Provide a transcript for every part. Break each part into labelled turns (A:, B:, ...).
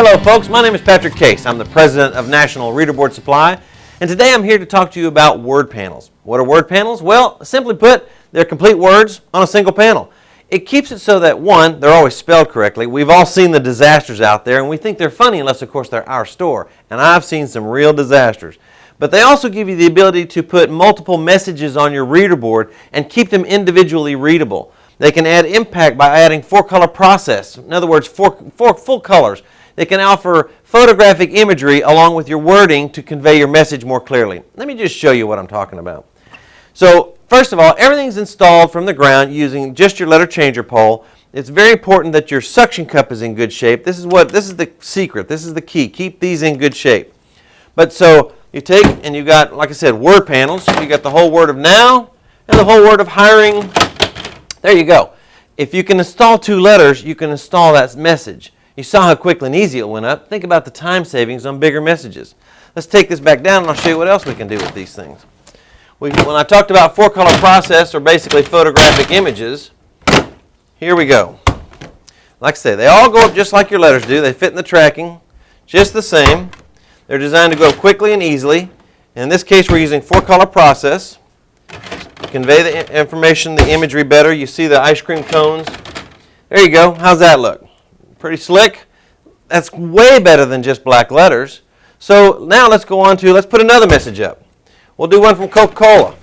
A: Hello folks, my name is Patrick Case. I'm the president of National Reader Board Supply and today I'm here to talk to you about word panels. What are word panels? Well, simply put, they're complete words on a single panel. It keeps it so that one, they're always spelled correctly. We've all seen the disasters out there and we think they're funny unless of course they're our store. And I've seen some real disasters. But they also give you the ability to put multiple messages on your reader board and keep them individually readable. They can add impact by adding four color process. In other words, four, four full colors. They can offer photographic imagery along with your wording to convey your message more clearly. Let me just show you what I'm talking about. So first of all, everything's installed from the ground using just your letter changer pole. It's very important that your suction cup is in good shape. This is what this is the secret. This is the key. Keep these in good shape. But so you take and you got, like I said, word panels. You got the whole word of now and the whole word of hiring there you go. If you can install two letters, you can install that message. You saw how quickly and easy it went up. Think about the time savings on bigger messages. Let's take this back down and I'll show you what else we can do with these things. We, when I talked about four color process or basically photographic images, here we go. Like I say, they all go up just like your letters do. They fit in the tracking just the same. They're designed to go up quickly and easily. In this case, we're using four color process convey the information, the imagery better. You see the ice cream cones. There you go. How's that look? Pretty slick? That's way better than just black letters. So now let's go on to, let's put another message up. We'll do one from Coca-Cola.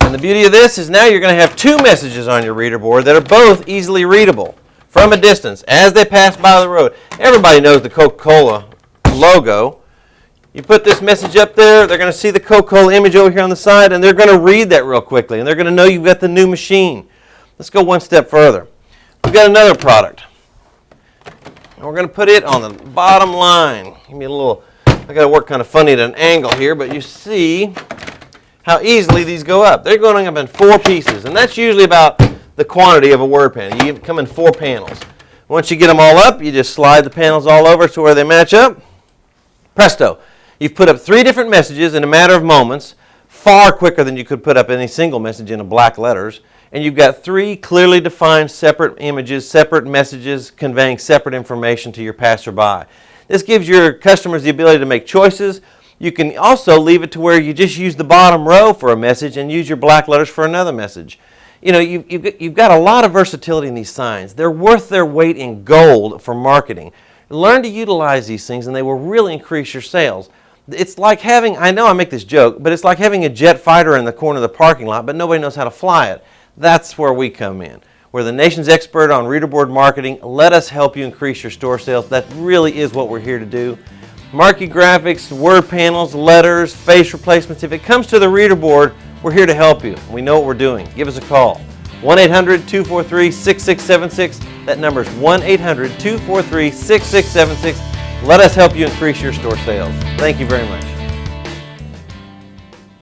A: And the beauty of this is now you're going to have two messages on your reader board that are both easily readable from a distance as they pass by the road. Everybody knows the Coca-Cola logo. You put this message up there, they're going to see the Coca-Cola image over here on the side, and they're going to read that real quickly, and they're going to know you've got the new machine. Let's go one step further. We've got another product. And we're going to put it on the bottom line. Give me a little, I got to work kind of funny at an angle here, but you see how easily these go up. They're going up in four pieces, and that's usually about the quantity of a word panel. You come in four panels. Once you get them all up, you just slide the panels all over to where they match up. Presto. You've put up three different messages in a matter of moments, far quicker than you could put up any single message in a black letters. And you've got three clearly defined separate images, separate messages conveying separate information to your passerby. This gives your customers the ability to make choices. You can also leave it to where you just use the bottom row for a message and use your black letters for another message. You know, you've, you've got a lot of versatility in these signs. They're worth their weight in gold for marketing. Learn to utilize these things and they will really increase your sales. It's like having, I know I make this joke, but it's like having a jet fighter in the corner of the parking lot, but nobody knows how to fly it. That's where we come in. We're the nation's expert on reader board marketing. Let us help you increase your store sales. That really is what we're here to do. Marquee graphics, word panels, letters, face replacements. If it comes to the reader board, we're here to help you. We know what we're doing. Give us a call. 1-800-243-6676. That number is 1-800-243-6676. Let us help you increase your store sales. Thank you very much.